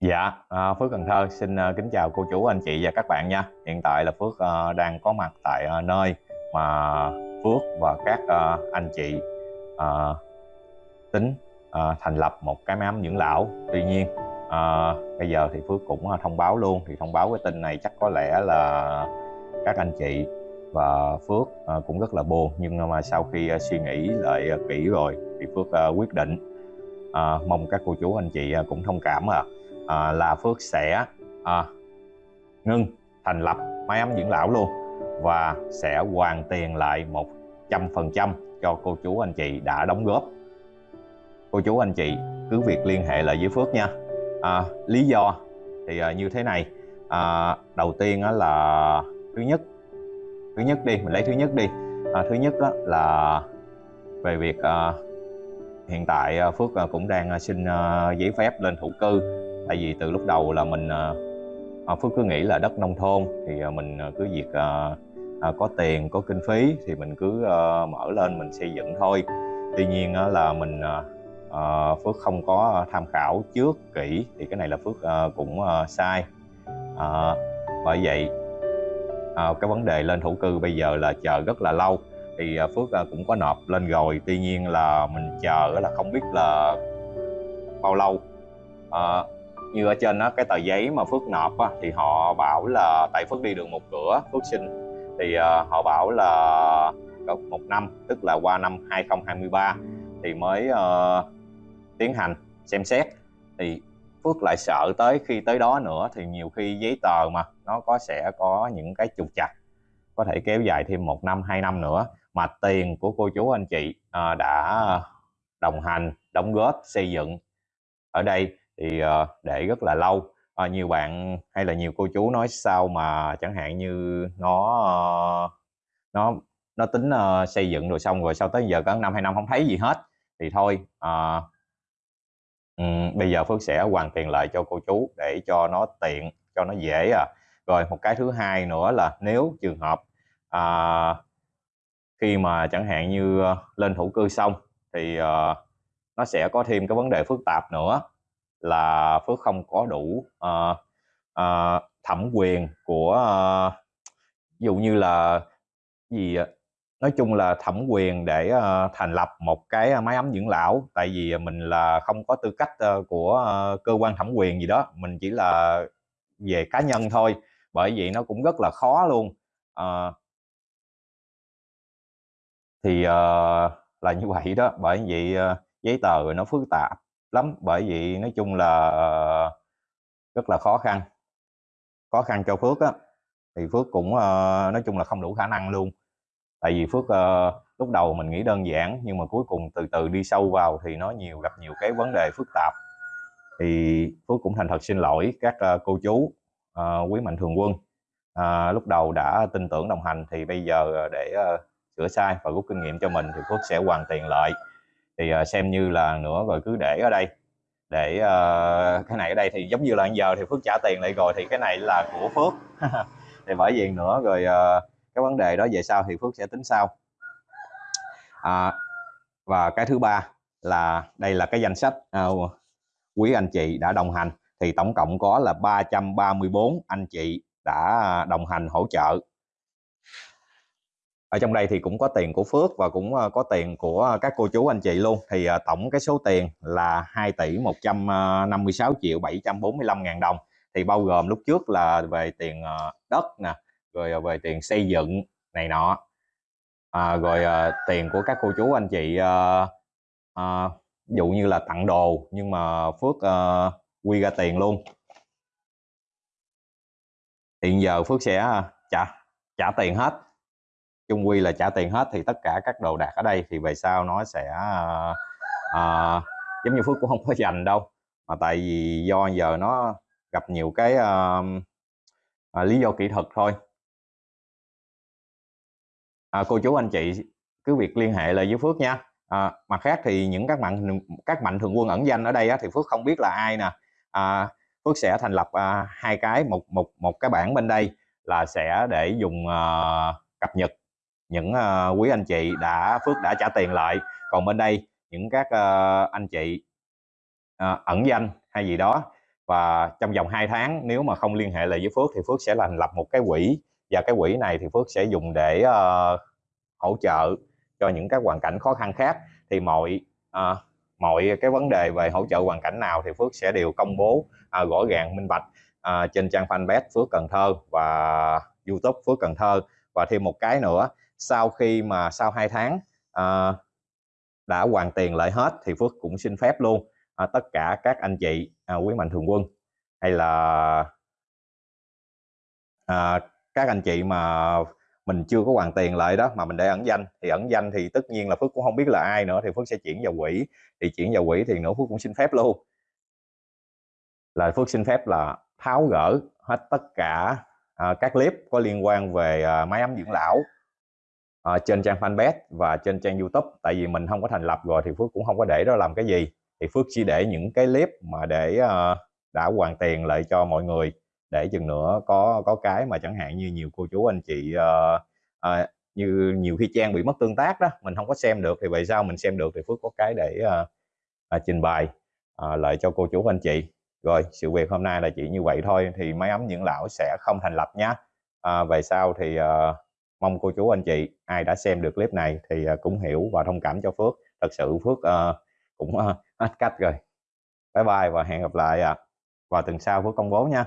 Dạ, à, Phước Cần Thơ xin à, kính chào cô chú, anh chị và các bạn nha. Hiện tại là Phước à, đang có mặt tại à, nơi mà Phước và các à, anh chị à, tính à, thành lập một cái mám dưỡng lão. Tuy nhiên à, bây giờ thì Phước cũng à, thông báo luôn, thì thông báo cái tin này chắc có lẽ là các anh chị và Phước à, cũng rất là buồn nhưng mà sau khi à, suy nghĩ lại à, kỹ rồi thì Phước à, quyết định à, mong các cô chú anh chị à, cũng thông cảm à à, là Phước sẽ à, ngưng thành lập máy ấm dưỡng lão luôn và sẽ hoàn tiền lại 100% cho cô chú anh chị đã đóng góp. Cô chú anh chị cứ việc liên hệ lại với Phước nha. À, lý do thì à, như thế này. À, đầu tiên á, là thứ nhất thứ nhất đi mình lấy thứ nhất đi. À, thứ nhất á, là về việc à, hiện tại à, Phước à, cũng đang à, xin giấy phép lên thổ cư tại vì từ lúc đầu là mình à, Phước cứ nghĩ là đất nông thôn thì à, mình cứ việc à, à, có tiền có kinh phí thì mình cứ à, mở lên mình xây dựng thôi. Tuy nhiên là mình à, à, Phước không có tham khảo trước kỹ thì cái này là Phước à, cũng à, sai. À, bởi vậy à, cái vấn đề lên thổ cư bây giờ là chờ rất là lâu. Thì à, Phước à, cũng có nộp lên rồi tuy nhiên là mình chờ là không biết là bao lâu. À, như ở trên đó cái tờ giấy mà Phước nộp á, thì họ bảo là tại Phước đi đường một cửa Phước xin. Thì uh, họ bảo là một năm tức là qua năm 2023 thì mới uh, tiến hành xem xét. Thì Phước lại sợ tới khi tới đó nữa thì nhiều khi giấy tờ mà nó có sẽ có những cái trục chặt có thể kéo dài thêm một năm hai năm nữa mà tiền của cô chú anh chị uh, đã đồng hành đóng góp xây dựng ở đây thì uh, để rất là lâu. Uh, nhiều bạn hay là nhiều cô chú nói sao mà chẳng hạn như nó uh, nó nó tính uh, xây dựng rồi xong rồi sau tới giờ có năm hai năm không thấy gì hết thì thôi uh, um, bây giờ phước sẽ hoàn tiền lại cho cô chú để cho nó tiện cho nó dễ à. Rồi một cái thứ hai nữa là nếu trường hợp uh, khi mà chẳng hạn như lên thổ cư xong thì uh, nó sẽ có thêm cái vấn đề phức tạp nữa là Phước không có đủ uh, uh, thẩm quyền của uh, ví dụ như là gì nói chung là thẩm quyền để uh, thành lập một cái máy ấm dưỡng lão tại vì mình là không có tư cách uh, của uh, cơ quan thẩm quyền gì đó mình chỉ là về cá nhân thôi bởi vậy nó cũng rất là khó luôn uh, thì uh, là như vậy đó bởi vậy uh, giấy tờ nó phức tạp lắm. Bởi vì nói chung là ờ, rất là khó khăn. Khó khăn cho Phước á. Thì Phước cũng ờ, nói chung là không đủ khả năng luôn. Tại vì Phước ờ, lúc đầu mình nghĩ đơn giản nhưng mà cuối cùng từ từ đi sâu vào thì nó nhiều gặp nhiều cái vấn đề phức tạp. Thì Phước cũng thành thật xin lỗi các cô chú quý mạnh thường quân. À, lúc đầu đã tin tưởng đồng hành thì bây giờ để uh, sửa sai và rút kinh nghiệm cho mình thì Phước sẽ hoàn tiền lại thì uh, xem như là nữa rồi cứ để ở đây. Để uh, cái này ở đây thì giống như là giờ thì Phước trả tiền lại rồi thì cái này là của Phước. Thì bởi vì nữa rồi uh, cái vấn đề đó về sau thì Phước sẽ tính sau. À, và cái thứ ba là đây là cái danh sách uh, quý anh chị đã đồng hành. Thì tổng cộng có là 334 anh chị đã à, đồng hành hỗ trợ ở trong đây thì cũng có tiền của Phước và cũng ờ, có tiền của ờ, các cô chú anh chị luôn. Thì ờ, tổng cái số tiền là 2 tỷ 156 triệu 745 ngàn đồng. Thì bao gồm lúc trước là về tiền đất nè rồi về tiền xây dựng này nọ. À, rồi tiền của các cô chú anh chị à, à, dụ như là tặng đồ nhưng mà Phước à, quy ra tiền luôn. Hiện giờ Phước sẽ trả trả tiền hết chung quy là trả tiền hết thì tất cả các đồ đạc ở đây thì về sau nó sẽ uh, uh, giống như phước cũng không có dành đâu. Mà tại vì do giờ nó gặp nhiều cái uh, uh, lý do kỹ thuật thôi. À, cô chú anh chị cứ việc liên hệ lại với phước nha. À, mặt khác thì những các mạnh các mạnh thường quân ẩn danh ở đây á, thì phước không biết là ai nè. À, phước sẽ thành lập à, hai cái một một một cái bảng bên đây là sẽ để dùng à, cập nhật những uh, quý anh chị đã phước đã trả tiền lại. Còn bên đây những các uh, anh chị uh, ẩn danh hay gì đó và trong vòng 2 tháng nếu mà không liên hệ lại với Phước thì Phước sẽ thành lập một cái quỹ và cái quỹ này thì Phước sẽ dùng để uh, hỗ trợ cho những các hoàn cảnh khó khăn khác. Thì mọi uh, mọi cái vấn đề về hỗ trợ hoàn cảnh nào thì Phước sẽ đều công bố uh, rõ ràng minh bạch trên trang fanpage Phước Cần Thơ và YouTube Phước Cần Thơ. Và thêm một cái nữa sau khi mà sau 2 tháng à, đã hoàn tiền lại hết thì Phước cũng xin phép luôn à, tất cả các anh chị à, quý mạnh thường quân hay là à, các anh chị mà mình chưa có hoàn tiền lại đó mà mình để ẩn danh thì ẩn danh thì tất nhiên là Phước cũng không biết là ai nữa thì Phước sẽ chuyển vào quỹ thì chuyển vào quỹ thì nữa Phước cũng xin phép luôn. Là Phước xin phép là tháo gỡ hết tất cả à, các clip có liên quan về à, máy ấm dưỡng lão à, trên trang fanpage và trên trang youtube tại vì mình không có thành lập rồi thì Phước cũng không có để đó làm cái gì. Thì Phước chỉ để những cái clip mà để uh, đã hoàn tiền lại cho mọi người. Để chừng nữa có có cái mà chẳng hạn như nhiều cô chú anh chị uh, uh, như nhiều khi trang bị mất tương tác đó mình không có xem được thì vậy sao mình xem được thì Phước có cái để uh, uh, trình bày uh, lại cho cô chú anh chị. Rồi sự việc hôm nay là chỉ như vậy thôi thì máy ấm những lão sẽ không thành lập nhé à, về sau thì uh, mong cô chú anh chị ai đã xem được clip này thì ờ, cũng hiểu và thông cảm cho Phước. Thật sự Phước uh, cũng uh, hết cách rồi. Bye bye và hẹn gặp lại à. vào tuần sau Phước công bố nha.